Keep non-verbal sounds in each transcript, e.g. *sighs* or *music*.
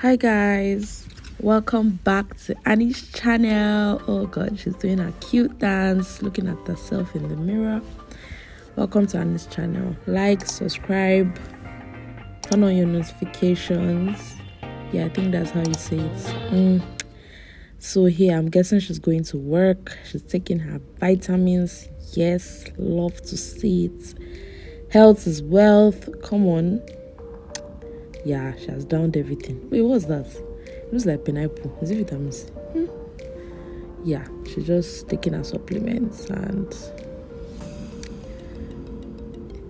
hi guys. Welcome back to annie's channel. Oh god she's doing a cute dance looking at herself in the mirror. Welcome to annie's channel. Like subscribe turn on your notifications. Yeah i think that's how you say it. Mm. so here i'm guessing she's going to work. She's taking her vitamins. Yes love to see it. Health is wealth. Come on yeah, she has downed everything. Wait, what's that? It looks like pineapple. Is it vitamin C? Hmm. Yeah, she's just taking her supplements and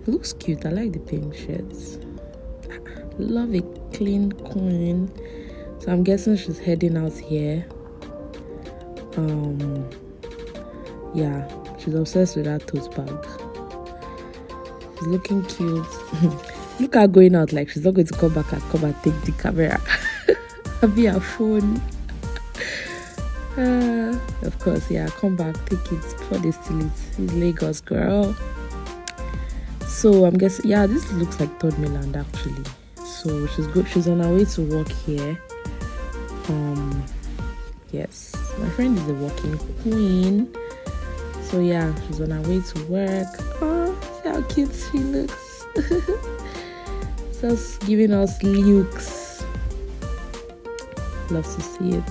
it looks cute. I like the pink shirts. Love a clean queen. So I'm guessing she's heading out here. Um yeah, she's obsessed with that tote bag. She's looking cute. *laughs* Look at going out like she's not going to come back and come and take the camera. *laughs* be her phone. Uh, of course, yeah, come back, take it for steal it. It's Lagos, girl. So I'm guessing, yeah, this looks like Third Mainland actually. So she's good. She's on her way to work here. Um, yes, my friend is a working queen. So yeah, she's on her way to work. Oh, see how cute she looks. *laughs* just giving us looks. Love to see it.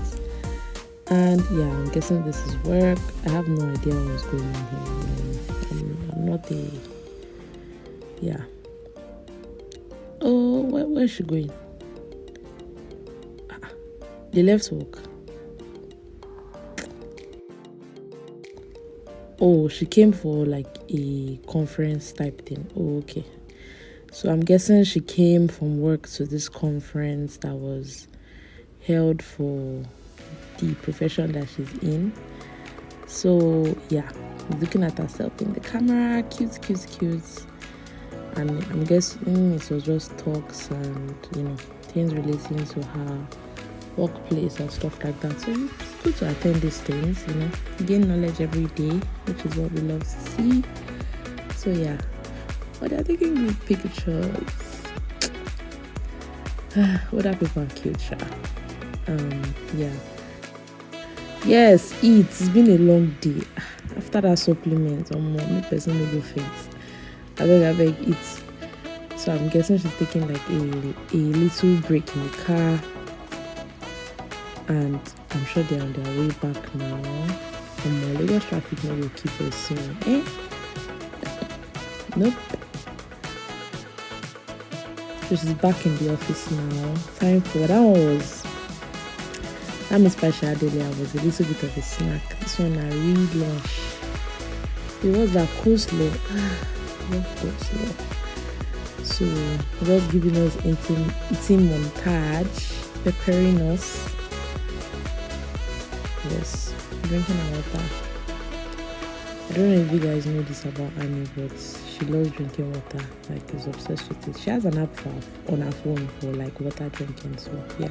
And yeah i'm guessing this is work. I have no idea what's going on here i'm, I'm not a yeah. Oh where, where is she going? Ah, they left work. Oh she came for like a conference type thing. Oh okay so I'm guessing she came from work to this conference that was held for the profession that she's in. So yeah, looking at herself in the camera, cute, cute, cute. And I'm guessing it was just talks and you know things relating to her workplace and stuff like that. So it's good to attend these things, you know, gain knowledge every day, which is what we love to see. So yeah, but they're taking good pictures. Other people are cute, sure. Um, yeah. Yes, eat. It's been a long day. *sighs* After that supplement, or more, me person will go faint. I beg, I beg, eat. So I'm guessing she's taking like a, a little break in the car. And I'm sure they're on their way back now. And my Lagos traffic now will keep us soon. Eh? Nope. She's back in the office now. Time for that one was that Miss Pasha Adelia was a little bit of a snack. This one I really lunch. It was that coleslaw. *sighs* Love coleslaw. So just giving us eating, eating montage, preparing us. Yes, drinking our water. I don't know if you guys know this about Annie, but she loves drinking water. Like is obsessed with it. She has an app for, on her phone for like water drinking so yeah.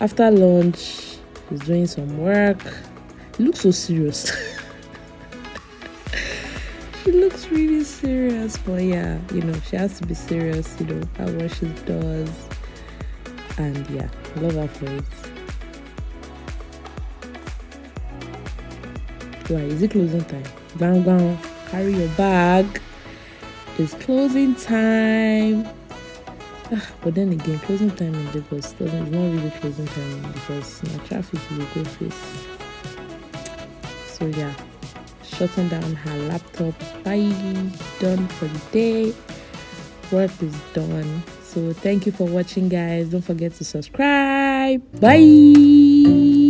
After lunch she's doing some work. Looks so serious. *laughs* She looks really serious but yeah you know she has to be serious you know at what she does. And yeah love her for it why is it closing time? Bang bang carry your bag. It's closing time. Ah, but then again closing time in lagos doesn't it's not really closing time because my traffic will go face. So yeah. Shutting down her laptop. Bye. Done for the day. Work is done. So thank you for watching guys. Don't forget to subscribe. Bye